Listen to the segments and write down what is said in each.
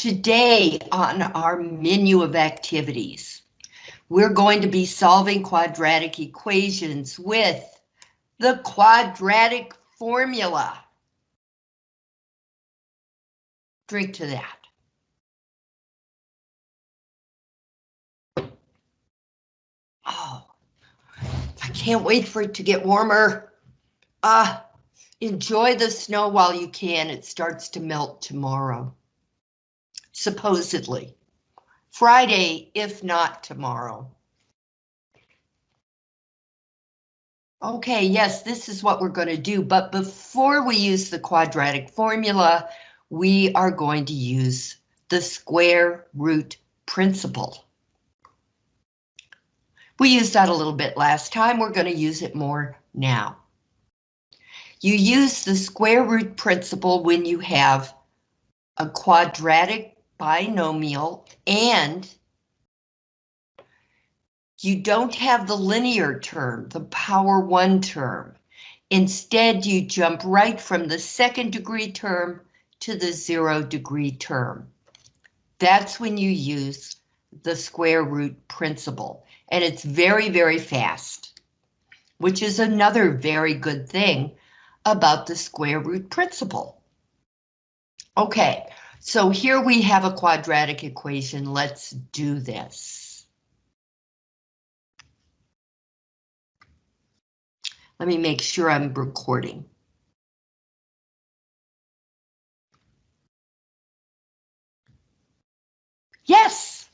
Today on our menu of activities, we're going to be solving quadratic equations with the quadratic formula. Drink to that. Oh, I can't wait for it to get warmer. Ah, enjoy the snow while you can. It starts to melt tomorrow supposedly. Friday, if not tomorrow. Okay, yes, this is what we're going to do, but before we use the quadratic formula, we are going to use the square root principle. We used that a little bit last time, we're going to use it more now. You use the square root principle when you have a quadratic binomial and you don't have the linear term, the power one term. Instead, you jump right from the second degree term to the zero degree term. That's when you use the square root principle, and it's very, very fast, which is another very good thing about the square root principle. Okay, so here we have a quadratic equation. Let's do this. Let me make sure I'm recording. Yes.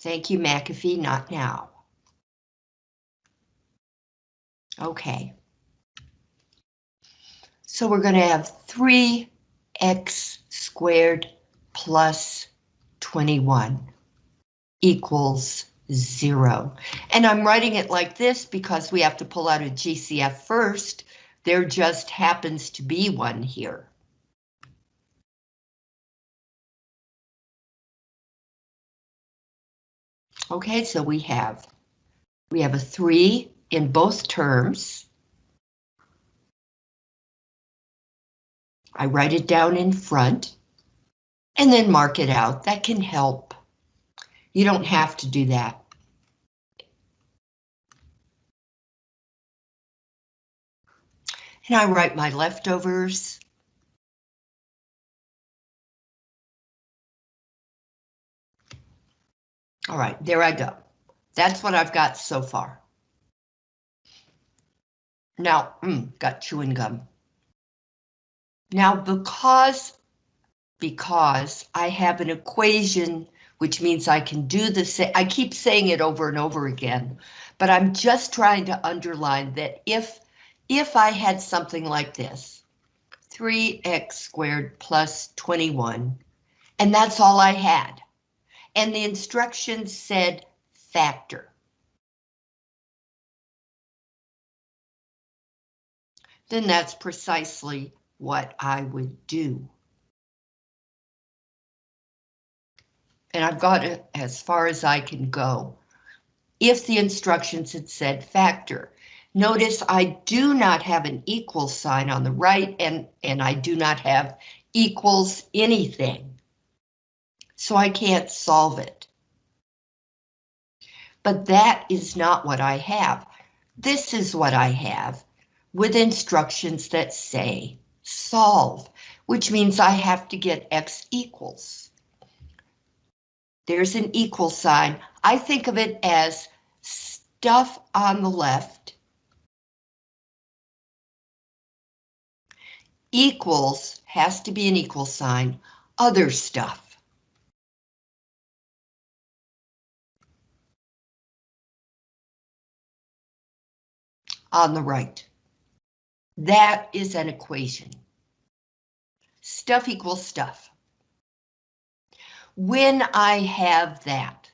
Thank you, McAfee, not now. Okay. So we're going to have three x squared plus 21 equals zero. And I'm writing it like this because we have to pull out a GCF first. There just happens to be one here. Okay, so we have we have a three in both terms. I write it down in front and then mark it out. That can help. You don't have to do that. And I write my leftovers. All right, there I go. That's what I've got so far. Now, mm, got chewing gum. Now, because, because I have an equation, which means I can do the same, I keep saying it over and over again, but I'm just trying to underline that if, if I had something like this, 3x squared plus 21, and that's all I had, and the instructions said factor. Then that's precisely what I would do. And I've got it as far as I can go. If the instructions had said factor, notice I do not have an equal sign on the right and, and I do not have equals anything. So I can't solve it. But that is not what I have. This is what I have with instructions that say solve, which means I have to get x equals. There's an equal sign. I think of it as stuff on the left equals has to be an equal sign, other stuff. On the right. That is an equation. Stuff equals stuff. When I have that,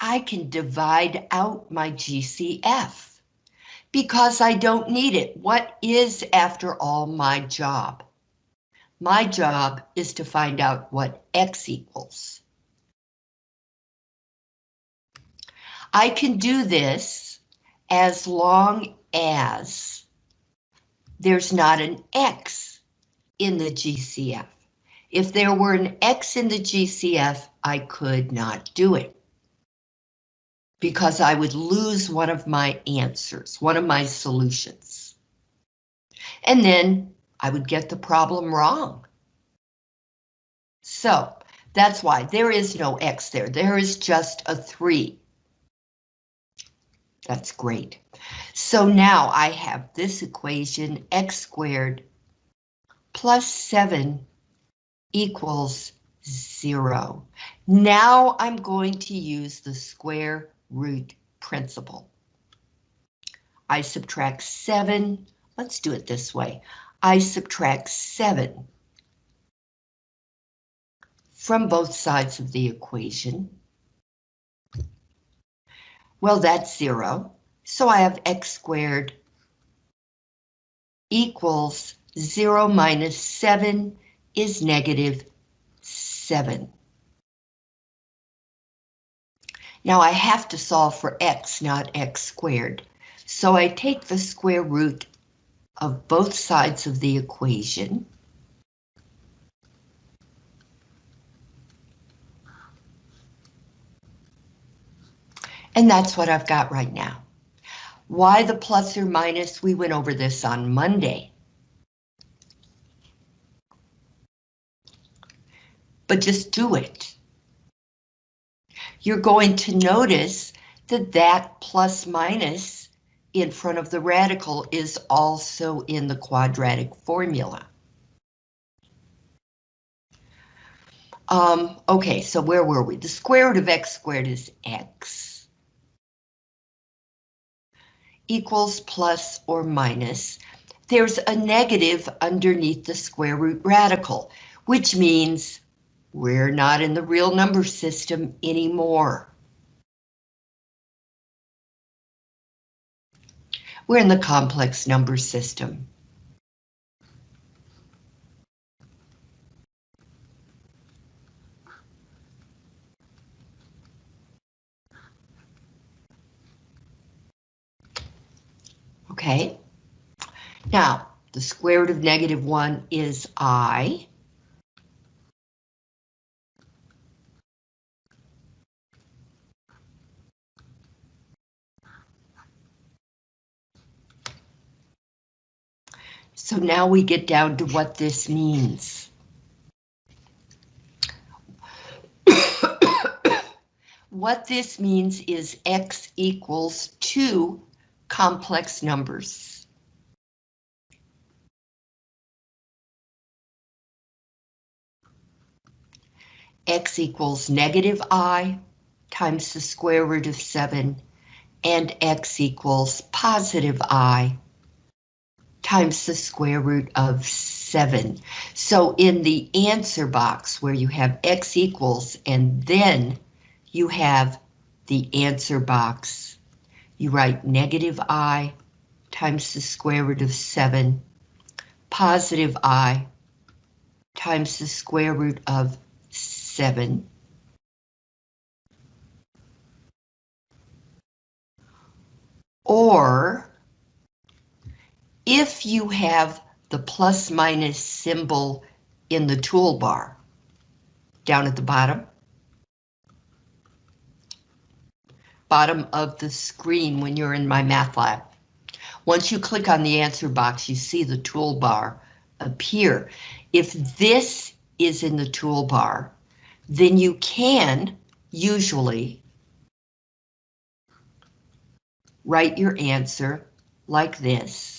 I can divide out my GCF because I don't need it. What is, after all, my job? My job is to find out what X equals. I can do this as long as there's not an X in the GCF. If there were an X in the GCF, I could not do it. Because I would lose one of my answers, one of my solutions. And then I would get the problem wrong. So that's why there is no X there. There is just a 3. That's great. So now I have this equation, x squared plus 7 equals 0. Now I'm going to use the square root principle. I subtract 7. Let's do it this way. I subtract 7 from both sides of the equation. Well, that's 0. So I have x squared equals 0 minus 7 is negative 7. Now I have to solve for x, not x squared. So I take the square root of both sides of the equation. And that's what I've got right now. Why the plus or minus? We went over this on Monday. But just do it. You're going to notice that that plus minus in front of the radical is also in the quadratic formula. Um, okay, so where were we? The square root of x squared is x equals plus or minus, there's a negative underneath the square root radical, which means we're not in the real number system anymore. We're in the complex number system. Okay. Now, the square root of negative 1 is i. So now we get down to what this means. what this means is x equals 2 complex numbers. x equals negative i times the square root of 7 and x equals positive i times the square root of 7. So in the answer box where you have x equals and then you have the answer box you write negative i times the square root of 7, positive i times the square root of 7. Or if you have the plus minus symbol in the toolbar down at the bottom, bottom of the screen when you're in MyMathLab. Once you click on the answer box, you see the toolbar appear. If this is in the toolbar, then you can usually write your answer like this.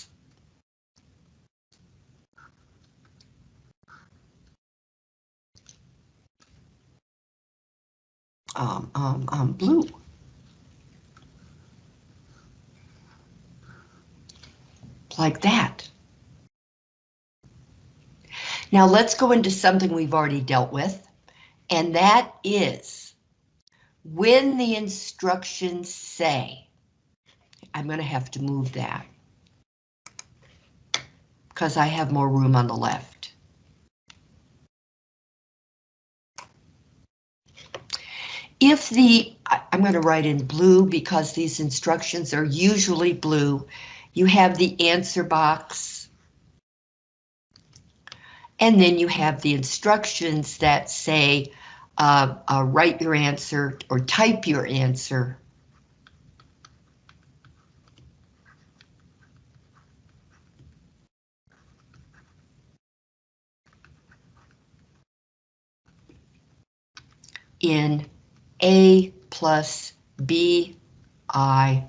Um, um, um, blue. like that. Now let's go into something we've already dealt with, and that is when the instructions say, I'm going to have to move that because I have more room on the left. If the, I'm going to write in blue because these instructions are usually blue, you have the answer box. And then you have the instructions that say, uh, uh, write your answer or type your answer. in A plus B I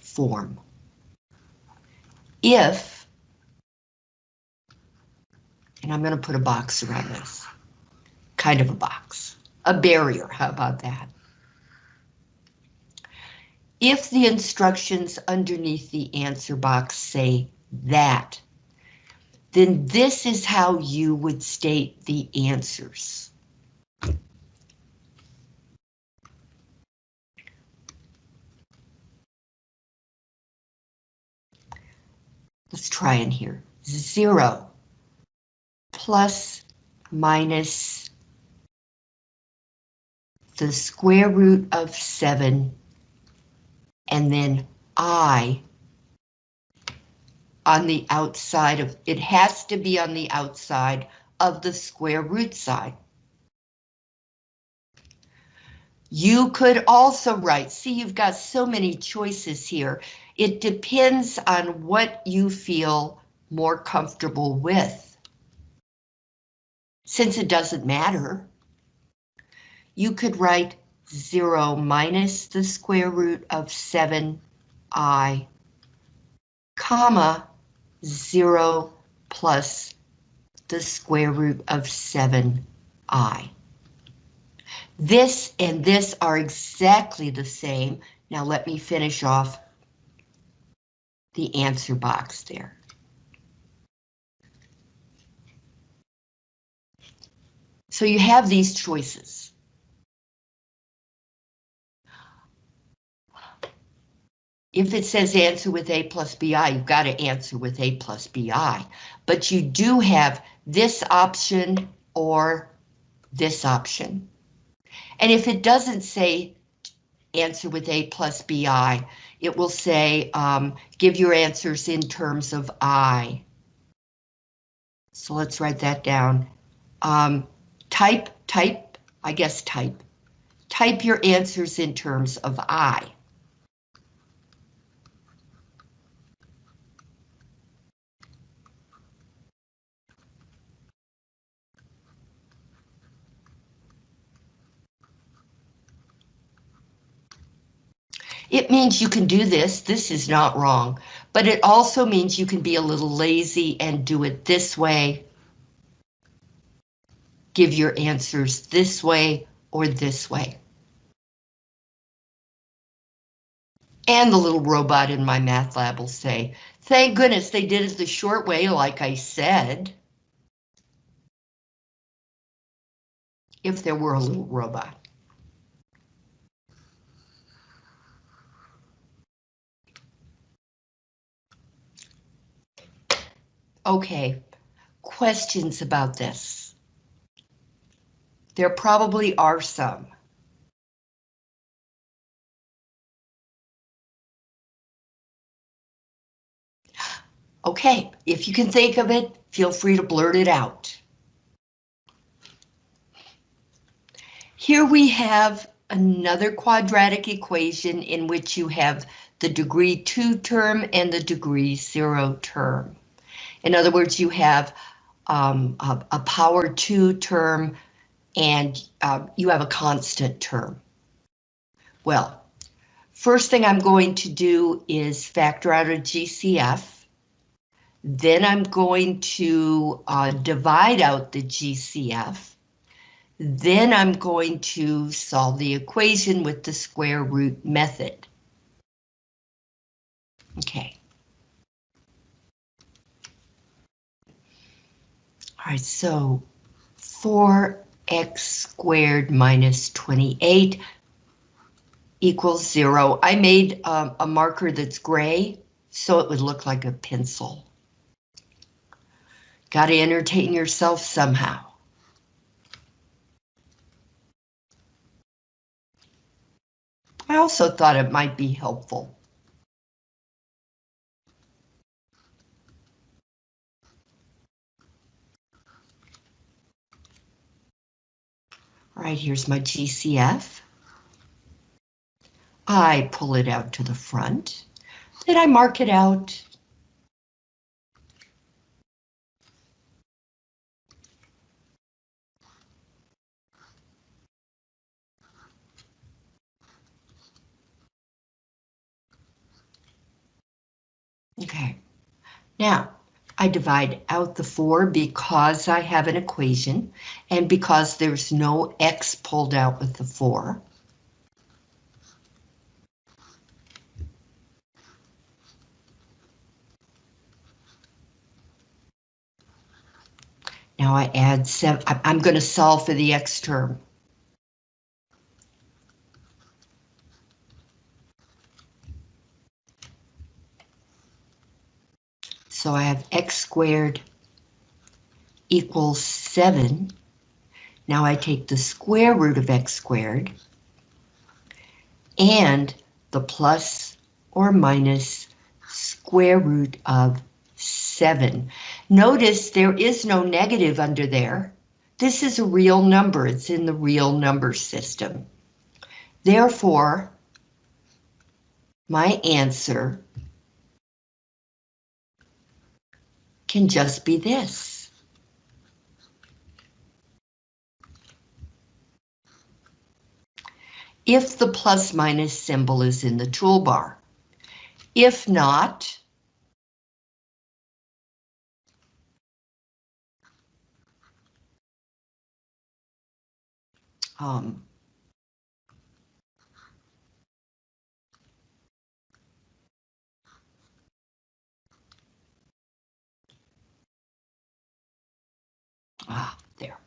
form. If, and I'm going to put a box around this, kind of a box, a barrier, how about that? If the instructions underneath the answer box say that, then this is how you would state the answers. Let's try in here. Zero plus minus the square root of seven and then I on the outside of, it has to be on the outside of the square root side. You could also write, see you've got so many choices here. It depends on what you feel more comfortable with. Since it doesn't matter, you could write 0 minus the square root of 7i, comma, 0 plus the square root of 7i. This and this are exactly the same. Now let me finish off the answer box there. So you have these choices. If it says answer with A plus BI, you've got to answer with A plus BI. But you do have this option or this option. And if it doesn't say answer with A plus BI, it will say, um, give your answers in terms of I. So let's write that down. Um, type, type, I guess type. Type your answers in terms of I. It means you can do this, this is not wrong, but it also means you can be a little lazy and do it this way. Give your answers this way or this way. And the little robot in MyMathLab will say, thank goodness they did it the short way like I said. If there were a little robot. Okay, questions about this? There probably are some. Okay, if you can think of it, feel free to blurt it out. Here we have another quadratic equation in which you have the degree 2 term and the degree 0 term. In other words, you have um, a, a, power two term and uh, you have a constant term. Well, first thing I'm going to do is factor out a GCF. Then I'm going to uh, divide out the GCF. Then I'm going to solve the equation with the square root method. Okay. All right, so 4x squared minus 28 equals zero. I made um, a marker that's gray, so it would look like a pencil. Got to entertain yourself somehow. I also thought it might be helpful. Right, here's my GCF. I pull it out to the front. Then I mark it out. Okay, now I divide out the 4 because I have an equation and because there's no x pulled out with the 4. Now I add 7, I'm going to solve for the x term. So I have x squared equals 7. Now I take the square root of x squared and the plus or minus square root of 7. Notice there is no negative under there. This is a real number. It's in the real number system. Therefore, my answer can just be this. If the plus minus symbol is in the toolbar. If not, um, Ah, there.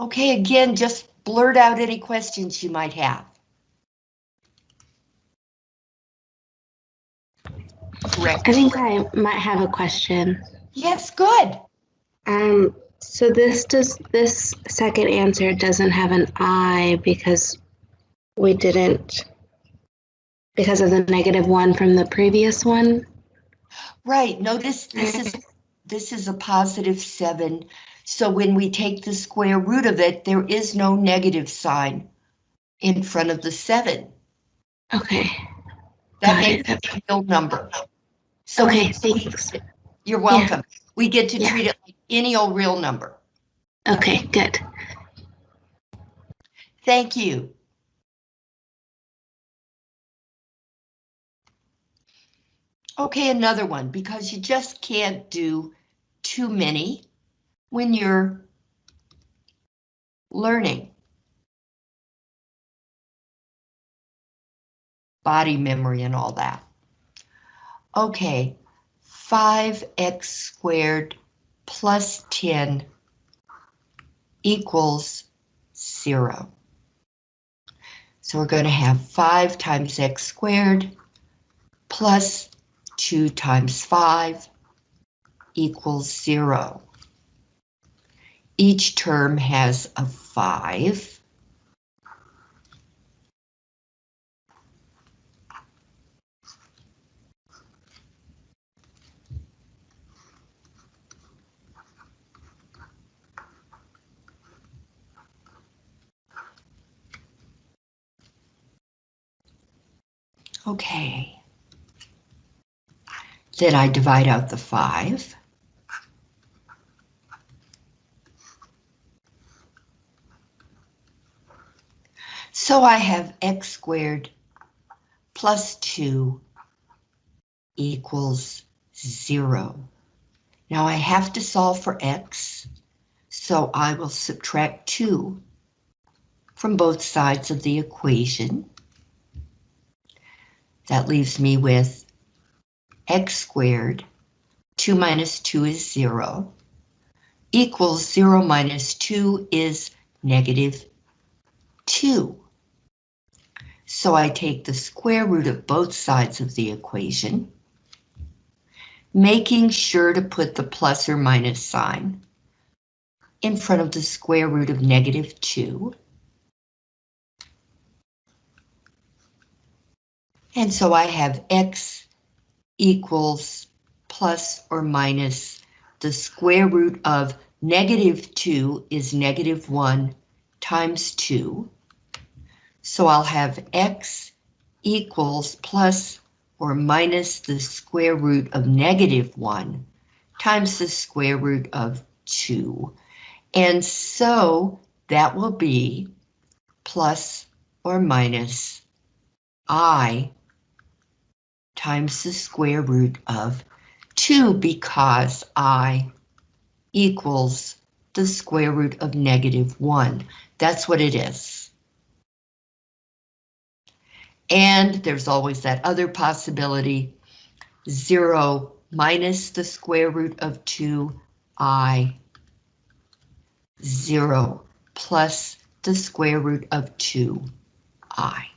Okay, again, just blurt out any questions you might have. Correct. I think I might have a question. Yes, good. Um, so this does this second answer doesn't have an I because we didn't because of the negative one from the previous one. Right, notice this is, this is a positive seven. So when we take the square root of it, there is no negative sign in front of the seven. Okay. That Got makes it a real number. So Okay, thanks. you're welcome. We get to Yeah. treat it like any old real number. Okay, good. Thank you. Okay, another one, because you just can't do too many when you're learning. Body memory and all that. Okay, 5x squared plus 10 equals 0. So we're going to have 5 times x squared plus 2 times 5 equals 0. Each term has a 5. Okay. Then I divide out the 5. So I have x squared plus 2 equals 0. Now I have to solve for x, so I will subtract 2 from both sides of the equation. That leaves me with x squared, 2 minus 2 is 0, equals 0 minus 2 is negative 2. So I take the square root of both sides of the equation. making sure to put the plus or minus sign in front of the square root of negative 2. And so I have x equals plus or minus the square root of negative 2 is negative 1 times 2. So I'll have x equals plus or minus the square root of negative 1 times the square root of 2. And so that will be plus or minus i times the square root of 2 because i equals the square root of negative 1. That's what it is. And there's always that other possibility, 0 minus the square root of 2i, 0 plus the square root of 2i.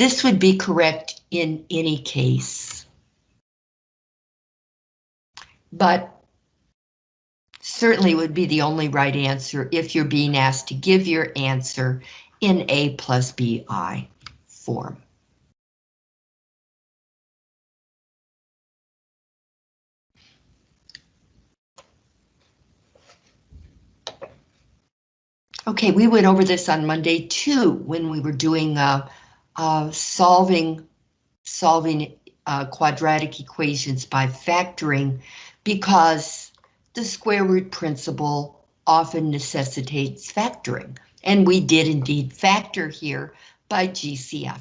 This would be correct in any case. But certainly would be the only right answer if you're being asked to give your answer in A plus BI form. Okay, we went over this on Monday too when we were doing uh, solving solving uh, quadratic equations by factoring because the square root principle often necessitates factoring. And we did indeed factor here by GCF.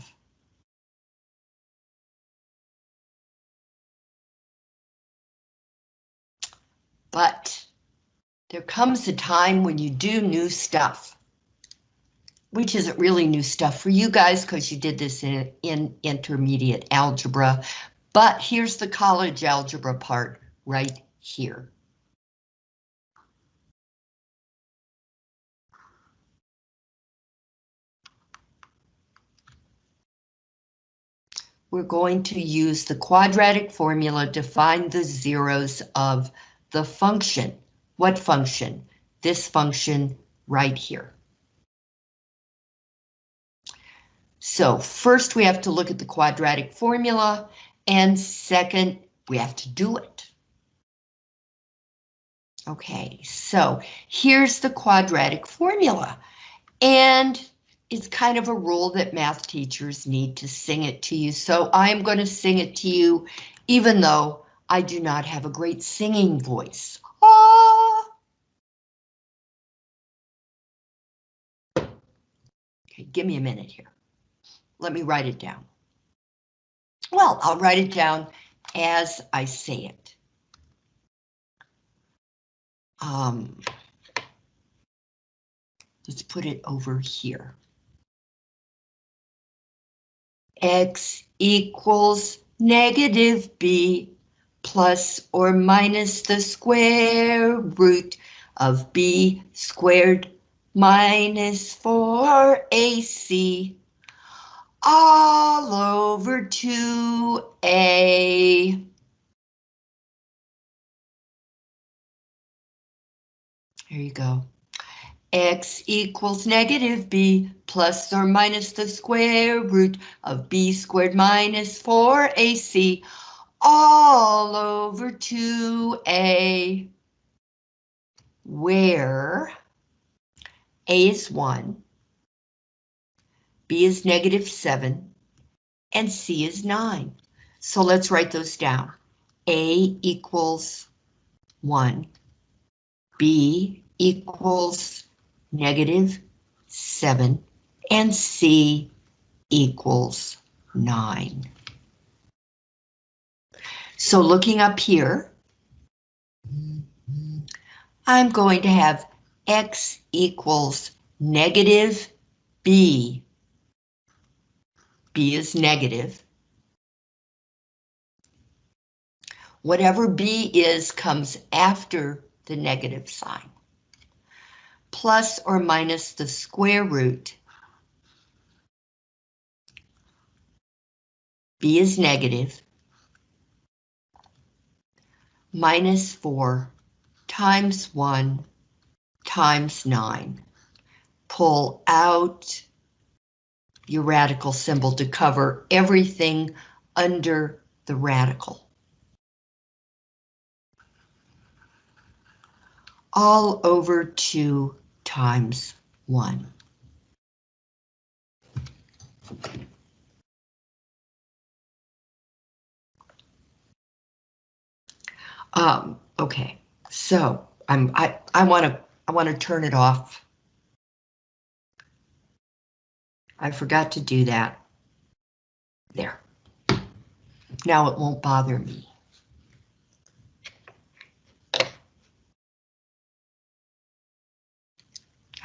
But there comes a time when you do new stuff which isn't really new stuff for you guys because you did this in, in intermediate algebra. But here's the college algebra part right here. We're going to use the quadratic formula to find the zeros of the function. What function? This function right here. So first we have to look at the quadratic formula, and second, we have to do it. Okay, so here's the quadratic formula, and it's kind of a rule that math teachers need to sing it to you, so I'm going to sing it to you, even though I do not have a great singing voice. Ah! Okay, give me a minute here. Let me write it down. Well, I'll write it down as I say it. Um, let's put it over here. X equals negative B plus or minus the square root of B squared minus 4AC all over to A. Here you go. X equals negative B plus or minus the square root of B squared minus 4AC all over to A where A is 1 B is negative 7, and C is 9. So let's write those down. A equals 1, B equals negative 7, and C equals 9. So looking up here, I'm going to have X equals negative B B is negative. Whatever B is comes after the negative sign. plus or minus the square root. B is negative. Minus 4 times 1 times 9. Pull out your radical symbol to cover everything under the radical. All over 2 times 1. Um, okay, so I'm I I want to I want to turn it off. I forgot to do that. There. Now it won't bother me.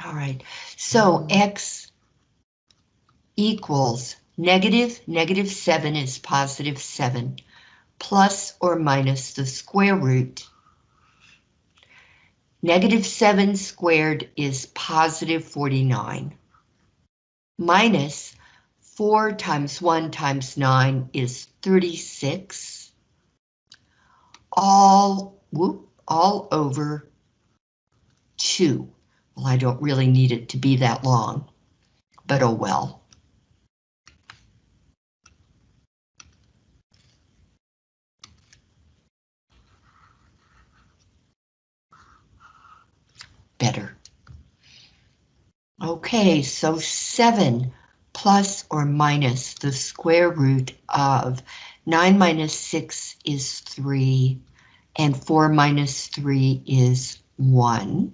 All right, so X equals negative, negative 7 is positive 7, plus or minus the square root. Negative 7 squared is positive 49. Minus 4 times 1 times 9 is 36. All, whoop, all over 2. Well, I don't really need it to be that long, but oh well. Okay, so 7 plus or minus the square root of 9 minus 6 is 3, and 4 minus 3 is 1.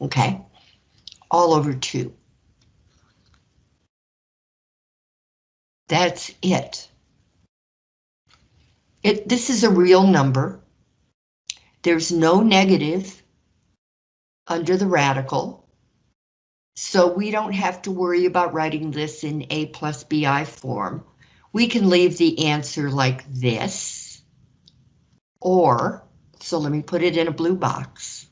Okay, all over 2. That's it. It. This is a real number. There's no negative under the radical. So we don't have to worry about writing this in A plus BI form. We can leave the answer like this. Or, so let me put it in a blue box.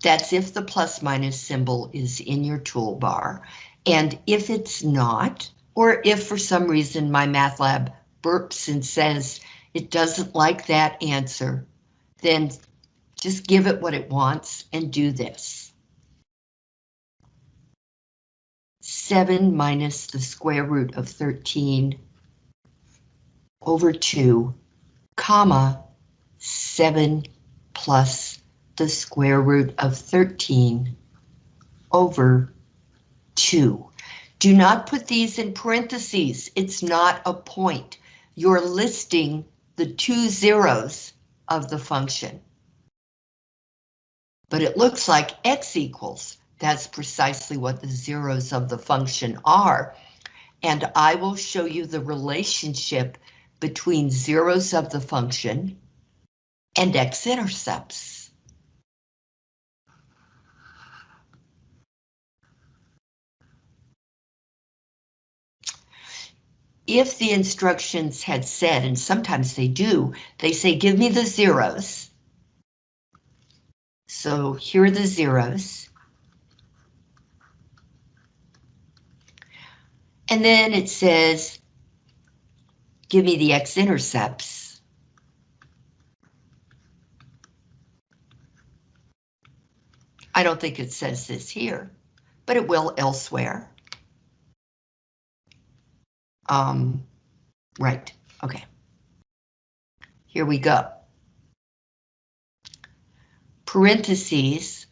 That's if the plus minus symbol is in your toolbar. And if it's not, or if for some reason MyMathLab burps and says it doesn't like that answer, then just give it what it wants and do this. 7 minus the square root of 13 over 2, comma, 7 plus the square root of 13 over 2. Do not put these in parentheses. It's not a point. You're listing the two zeros of the function. But it looks like x equals. That's precisely what the zeros of the function are. And I will show you the relationship between zeros of the function and x-intercepts. if the instructions had said, and sometimes they do, they say, give me the zeros. So here are the zeros. And then it says, give me the x-intercepts. I don't think it says this here, but it will elsewhere. Um, right, okay. Here we go. Parentheses,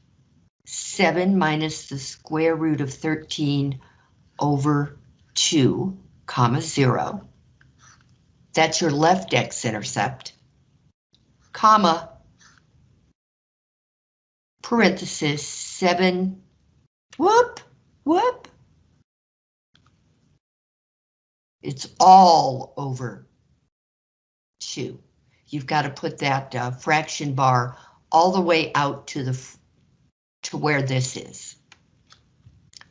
7 minus the square root of 13 over 2, comma 0. That's your left x-intercept, comma, parenthesis, 7, whoop, whoop, It's all over two. You've got to put that uh, fraction bar all the way out to the to where this is.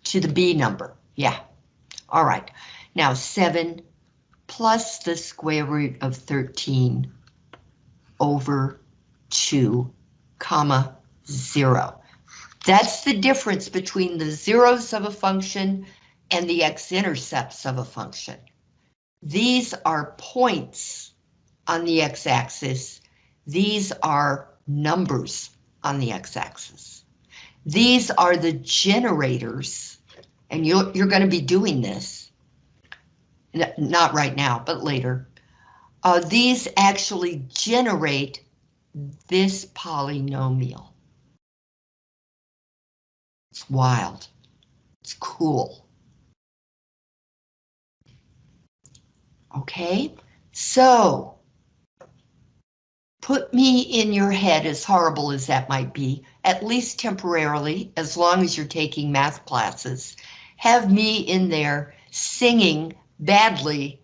To the B number, yeah. All right, now 7 plus the square root of 13 over 2, comma, 0. That's the difference between the zeros of a function and the x-intercepts of a function. These are points on the x-axis. These are numbers on the x-axis. These are the generators, and you're, you're going to be doing this. Not right now, but later. Uh, these actually generate this polynomial. It's wild. It's cool. Okay, so put me in your head, as horrible as that might be, at least temporarily, as long as you're taking math classes. Have me in there singing badly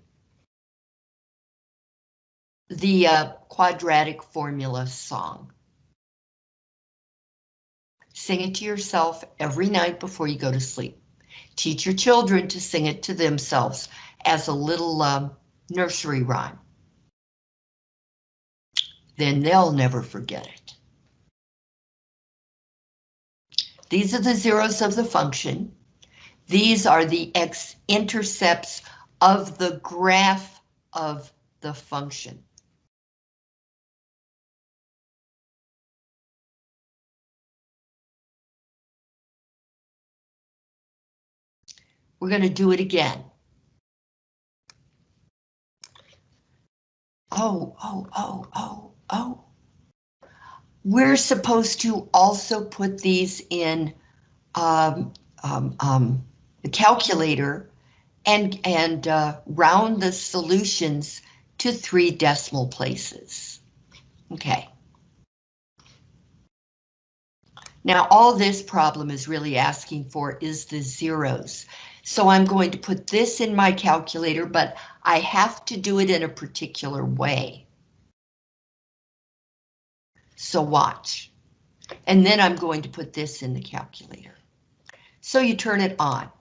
the uh, quadratic formula song. Sing it to yourself every night before you go to sleep. Teach your children to sing it to themselves as a little um, nursery rhyme. Then they'll never forget it. These are the zeros of the function. These are the x-intercepts of the graph of the function. We're going to do it again. Oh, oh, oh, oh, oh. We're supposed to also put these in um, um, um, the calculator and, and uh, round the solutions to three decimal places. Okay. Now, all this problem is really asking for is the zeros. So I'm going to put this in my calculator, but I have to do it in a particular way. So watch. And then I'm going to put this in the calculator. So you turn it on.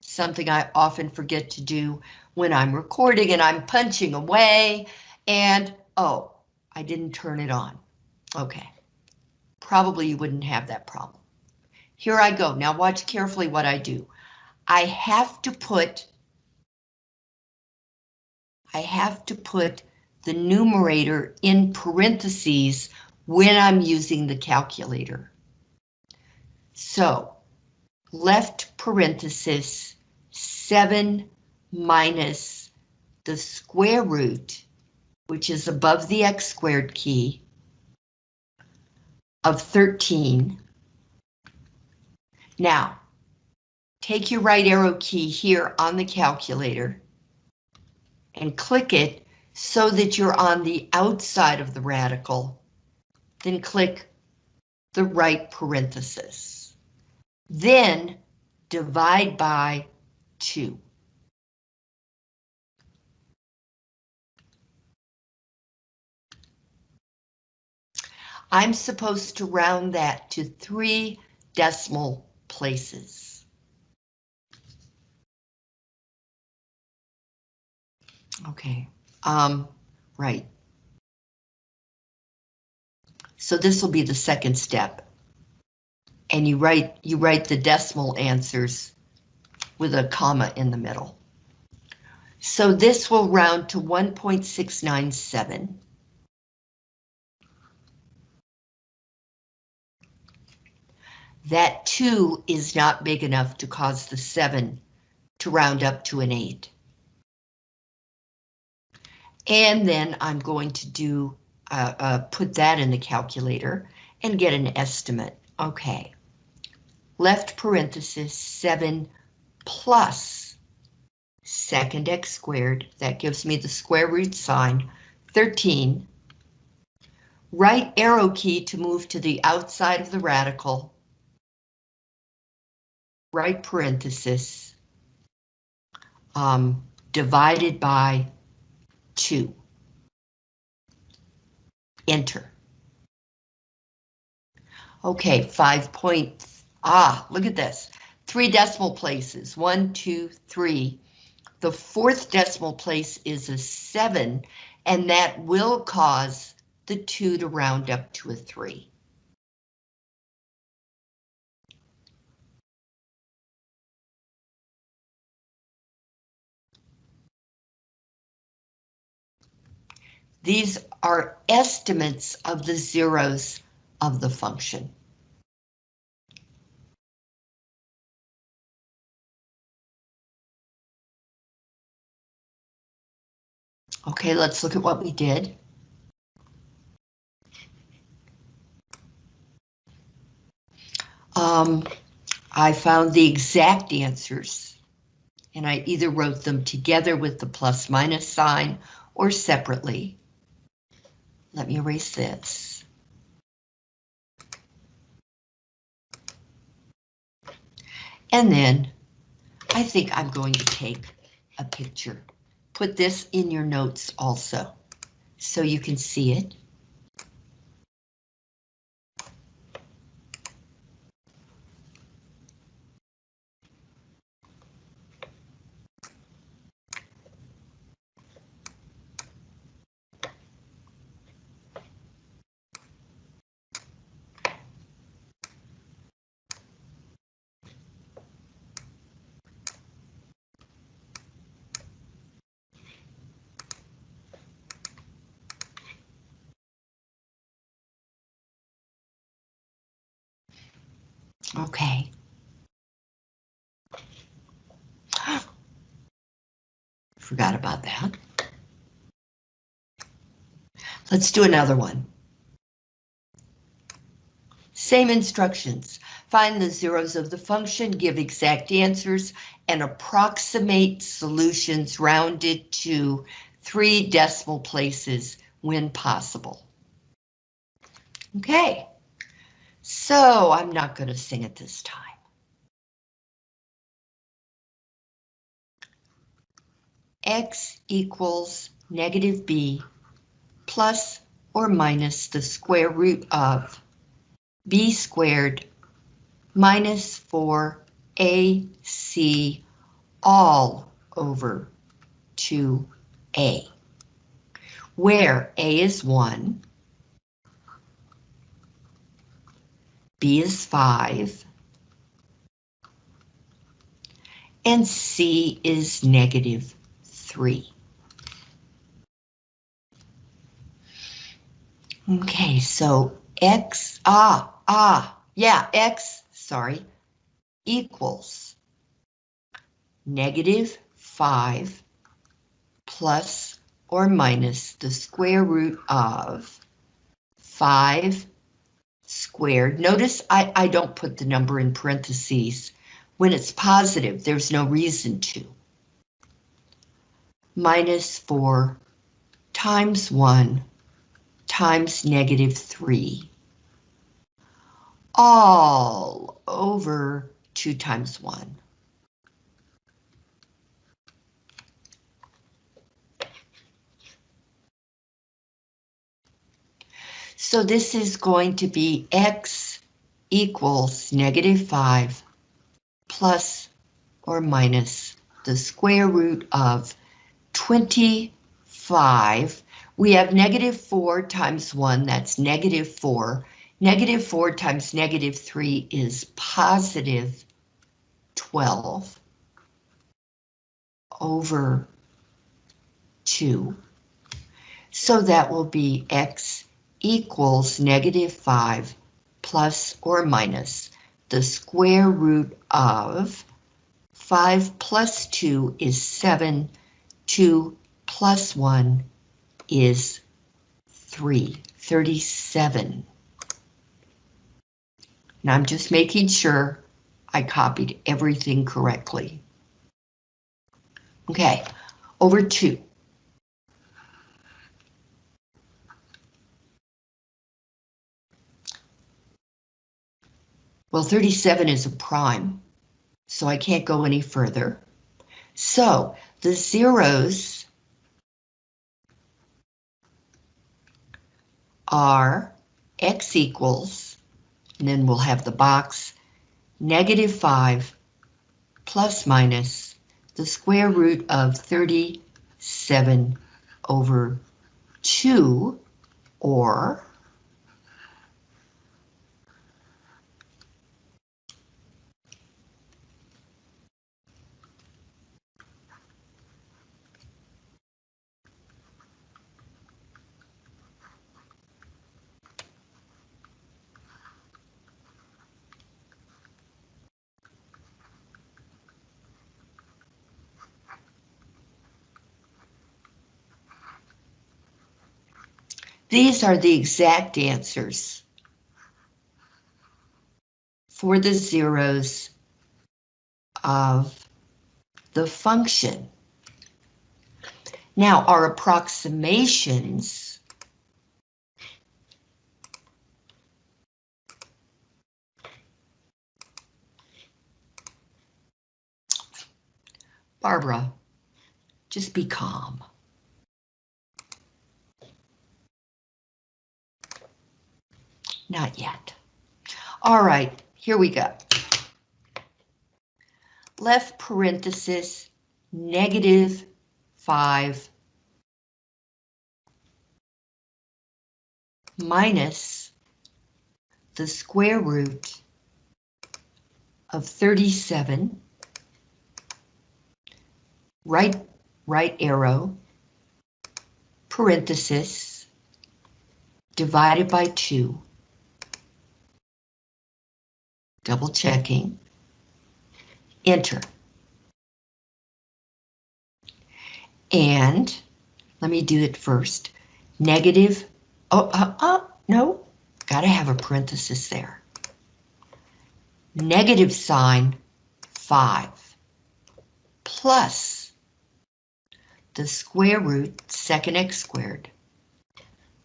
Something I often forget to do when I'm recording and I'm punching away and oh, I didn't turn it on. Okay. Probably you wouldn't have that problem. Here I go. Now watch carefully what I do. I have to put I have to put the numerator in parentheses when I'm using the calculator. So left parenthesis 7 minus the square root, which is above the x squared key, of 13. Now, take your right arrow key here on the calculator and click it so that you're on the outside of the radical. Then click the right parenthesis. Then divide by 2. I'm supposed to round that to three decimal places. Okay, um, right. So this will be the second step. And you write you write the decimal answers with a comma in the middle. So this will round to 1.697. That 2 is not big enough to cause the 7 to round up to an 8. And then I'm going to do uh, uh, put that in the calculator and get an estimate. Okay. Left parenthesis 7 plus second x squared. That gives me the square root sign 13. Right arrow key to move to the outside of the radical. Right parenthesis um, divided by 2. Enter. Okay, five points. Ah, look at this. Three decimal places. One, two, three. The fourth decimal place is a 7, and that will cause the 2 to round up to a 3. These are estimates of the zeros of the function. Okay, let's look at what we did. Um, I found the exact answers and I either wrote them together with the plus minus sign or separately. Let me erase this. And then I think I'm going to take a picture. Put this in your notes also, so you can see it. Okay. Forgot about that. Let's do another one. Same instructions. Find the zeros of the function, give exact answers, and approximate solutions rounded to three decimal places when possible. Okay. So I'm not going to sing it this time. X equals negative B plus or minus the square root of B squared minus 4AC all over 2A, where A is 1, B is 5, and C is negative 3. Okay, so X, ah, ah, yeah, X, sorry, equals negative 5 plus or minus the square root of 5 squared. Notice I, I don't put the number in parentheses. When it's positive, there's no reason to. Minus 4 times 1 times negative 3 all over 2 times 1. So this is going to be x equals negative 5 plus or minus the square root of 25. We have negative 4 times 1, that's negative 4. Negative 4 times negative 3 is positive 12 over 2. So that will be x equals negative 5 plus or minus the square root of 5 plus 2 is 7, 2 plus 1 is 3, 37. Now I'm just making sure I copied everything correctly. Okay, over 2. Well, 37 is a prime, so I can't go any further. So the zeros are x equals, and then we'll have the box, negative 5 plus minus the square root of 37 over 2 Or These are the exact answers for the zeros of the function. Now, our approximations Barbara, just be calm. Not yet. All right, here we go. Left parenthesis, negative 5 minus the square root of 37, right, right arrow, parenthesis, divided by 2 double checking, enter. And let me do it first. Negative, oh, uh, uh, no, gotta have a parenthesis there. Negative sign, 5, plus the square root, second x squared,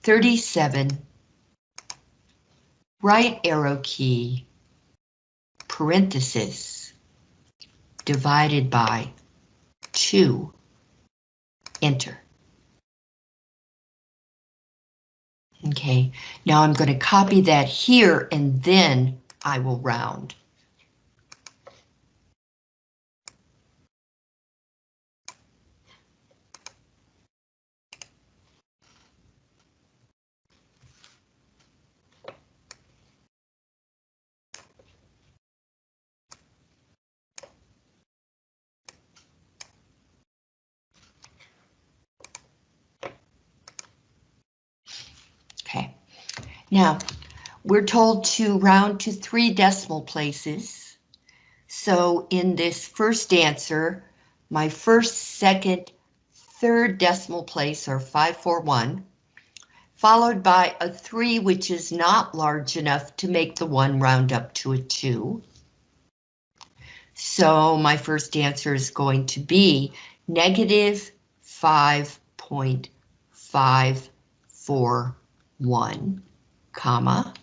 37, right arrow key, parenthesis divided by 2, enter. Okay, now I'm going to copy that here and then I will round. Okay, now we're told to round to three decimal places. So in this first answer, my first, second, third decimal place are 541, followed by a 3 which is not large enough to make the 1 round up to a 2. So my first answer is going to be negative 5.54 1, comma.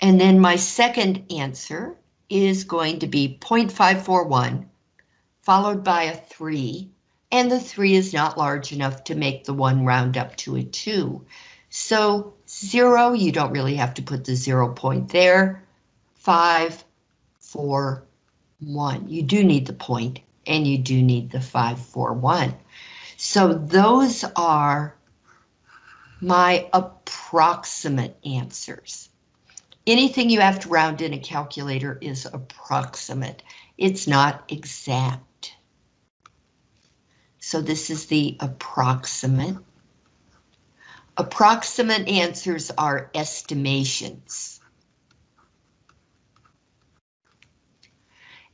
And then my second answer is going to be 0.541, followed by a 3, and the 3 is not large enough to make the 1 round up to a 2. So 0, you don't really have to put the 0 point there. 5, 4, 1. You do need the point, and you do need the 5, 4, 1. So those are my approximate answers. Anything you have to round in a calculator is approximate. It's not exact. So this is the approximate. Approximate answers are estimations.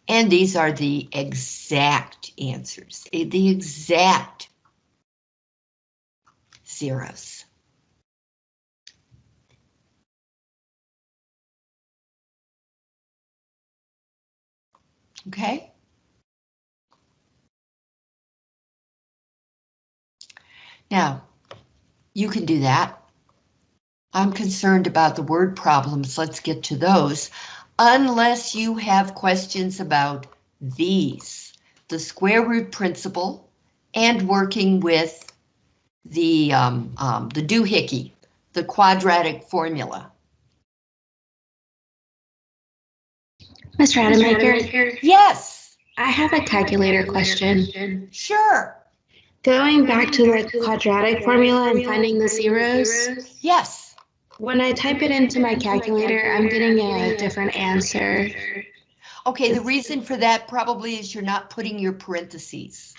And these are the exact answers, the exact zeros. Okay. Now, you can do that. I'm concerned about the word problems. Let's get to those. Unless you have questions about these, the square root principle and working with the, um, um, the doohickey, the quadratic formula. Ms. Rademacher, Yes, I have a calculator question. sure. Going back to the quadratic formula and finding the zeros, Yes. when I type it into my calculator, I'm getting a different answer. Okay, the reason for that probably is you're not putting your parentheses.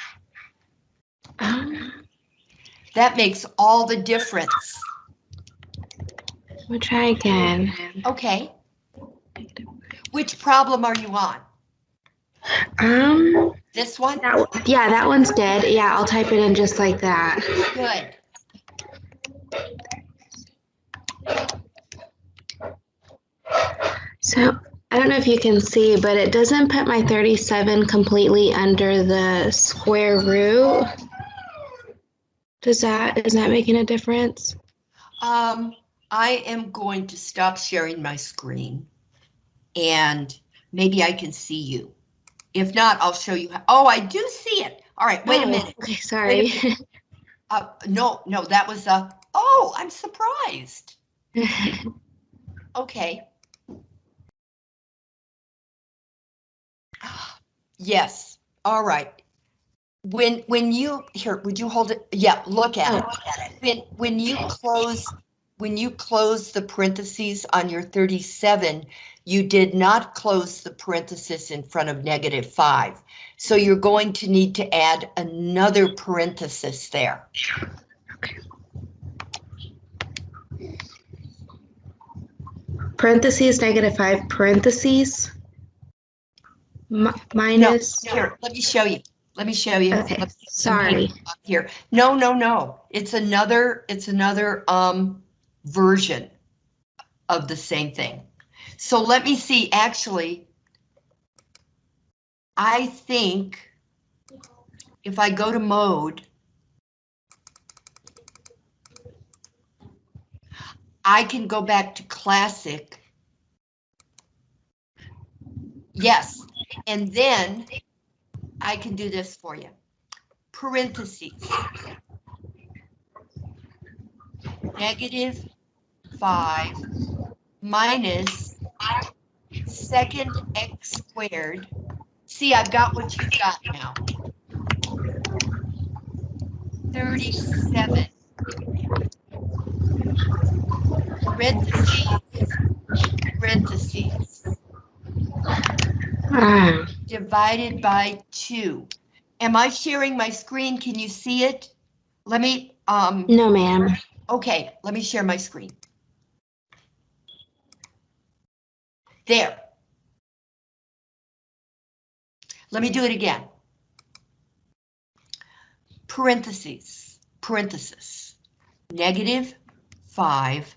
Um, That makes all the difference. We'll try again. Okay. Which problem are you on? Um, This one? that, yeah, that one's dead. Yeah, I'll type it in just like that. Good. So I don't know if you can see, but it doesn't put my 37 completely under the square root. Does that, is that making a difference? Um, I am going to stop sharing my screen. And maybe I can see you. If not, I'll show you. how- Oh, I do see it. All right, wait a Oh, minute. Okay, sorry. Uh, no, no, that was a, oh, I'm surprised. Okay. Yes, all right. When, when you, here, would you hold it? Yeah, look at it. When, when you close, when you close the parentheses on your 37, you did not close the parenthesis in front of negative five. So you're going to need to add another parenthesis there. Parentheses, negative five, parentheses. Mi- No, Minus, here, let me show you. Let me show you. okay, sorry. here. No, no, no. It's another, it's another um version of the same thing. So let me see, actually. I think if I go to mode, I can go back to classic. Yes, and then I can do this for you parentheses. Negative five minus second x squared. See, I've got what you've got now. Thirty-seven. Parentheses, parentheses divided by two. Am I sharing my screen? Can you see it? Let me, um, no, ma'am. okay, let me share my screen. There. Let me do it again. Parentheses, parenthesis, negative five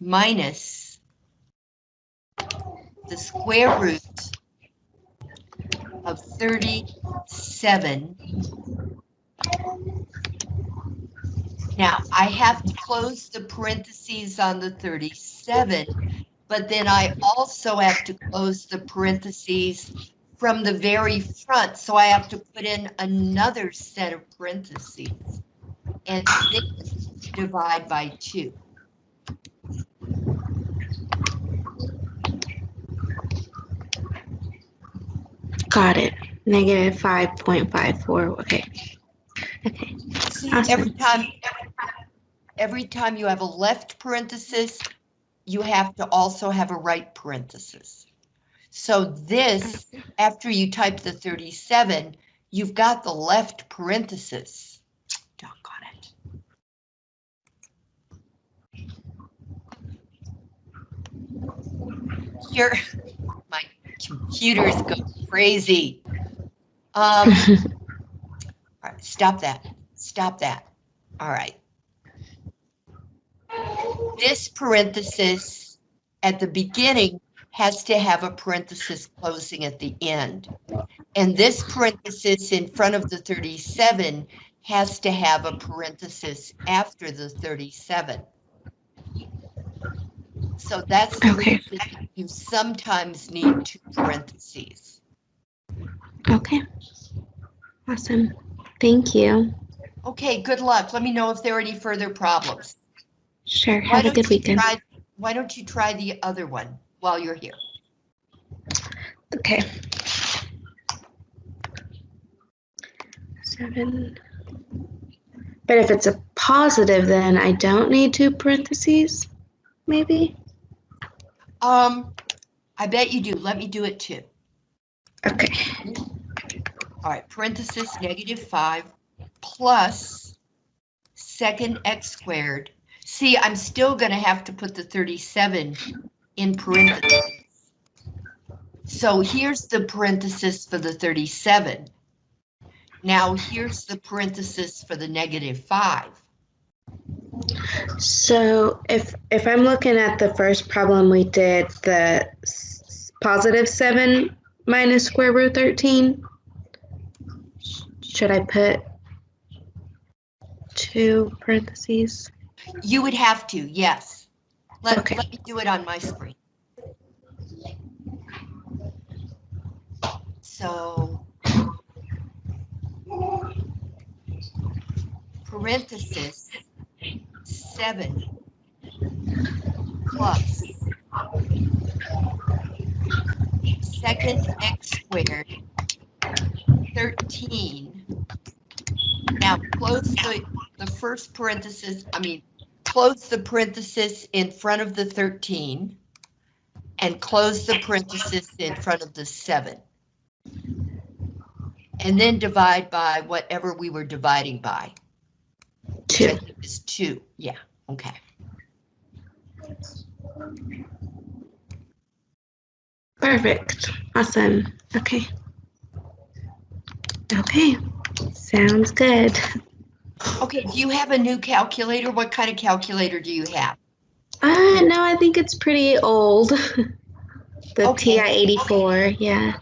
minus the square root of 37. Now, I have to close the parentheses on the 37, but then I also have to close the parentheses from the very front, so I have to put in another set of parentheses and then divide by two. Got it. Negative five point five four. Okay. Okay. See, Awesome. every time, every time you have a left parenthesis, you have to also have a right parenthesis. So this, after you type the 37, you've got the left parenthesis. Doggone it. Here, my computers go crazy. Um, all right, stop that. Stop that. All right. This parenthesis at the beginning has to have a parenthesis closing at the end. And this parenthesis in front of the 37 has to have a parenthesis after the 37. So that's the Okay. you sometimes need two parentheses. Okay. Awesome. Thank you. Okay, good luck. Let me know if there are any further problems. Sure. Why Have a good weekend. try- Why don't you try the other one while you're here? Okay. Seven But if it's a positive, then I don't need two parentheses, maybe? Um, I bet you do. Let me do it too. Okay, All right, parenthesis negative five plus second x squared. See, I'm still gonna have to put the thirty-seven in parentheses. So here's the parenthesis for the thirty-seven. Now here's the parenthesis for the negative five. so if, if I'm looking at the first problem we did, the positive seven minus square root thirteen, should I put two parentheses? You would have to, yes. Let, Okay. let me do it on my screen. So. Parenthesis, seven plus second x squared, thirteen. Now, close the, the first parenthesis, I mean, close the parenthesis in front of the 13 and close the parenthesis in front of the 7. And then divide by whatever we were dividing by. which I Two. think is 2. Yeah, okay. Perfect. Awesome. Okay. Okay. Sounds good. Okay, do you have a new calculator? What kind of calculator do you have? Uh, no, I think it's pretty old. the Okay. TI 84. Yeah.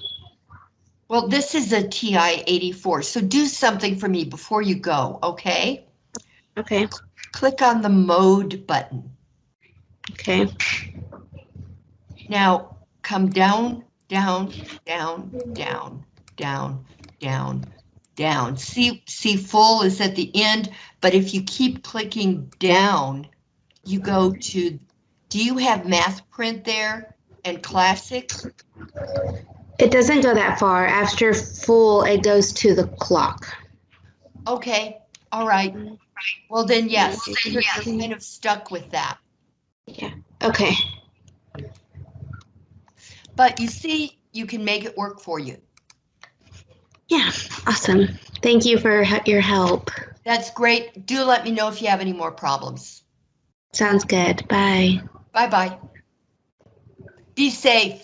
Well, this is a TI 84, so do something for me before you go, okay? Okay. Click on the mode button. Okay. Now, come down, down, down, down, down, down, down. See, see full is at the end, but if you keep clicking down, you go to, do you have math print there and classic? It doesn't go that far. After full, it goes to the clock. Okay, all right. Well then, yes, you're you're kind of stuck with that. Yeah, okay. But you see, you can make it work for you. Yeah. Awesome. Thank you for your help. That's great. Do let me know if you have any more problems. Sounds good. Bye. Bye-bye. Be safe.